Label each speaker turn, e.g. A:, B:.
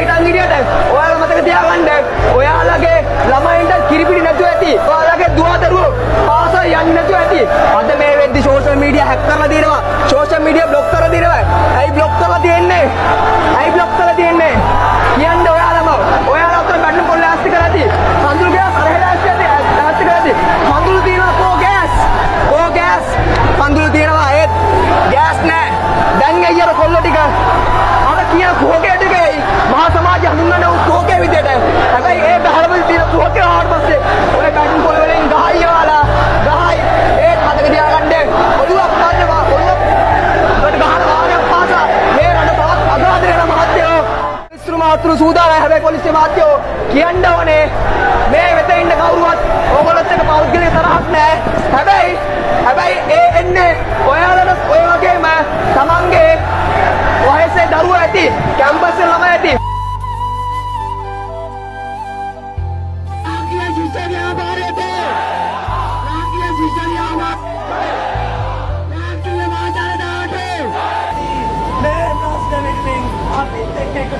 A: හිටන් හිටියට ඔයාලා මතක තියාගන්න ඔයාලගේ ළමයින්ට කිරිපිටි නැතුව ඇති. ඔයාලගේ දුවදරුවෝ පාසල් යන්නේ නැතුව ඇති. අද මේ වෙද්දි සෝෂල් මීඩියා හැක් කරලා දිනවා. සතුරු සූදානම්. හැබැයි පොලිසිය මාධ්‍යෝ කියන්න ඕනේ මේ වෙත ඉන්න කවුරුවත් ඕගොල්ලොත් එක පෞද්ගලික තරහක් නෑ හැබැයි හැබැයි ඒ එන්නේ ඔයාලට ඔය වගේම තමන්ගේ වයසේ දරුවෝ ඇති කැම්පස් ළමයි ඇති. Take a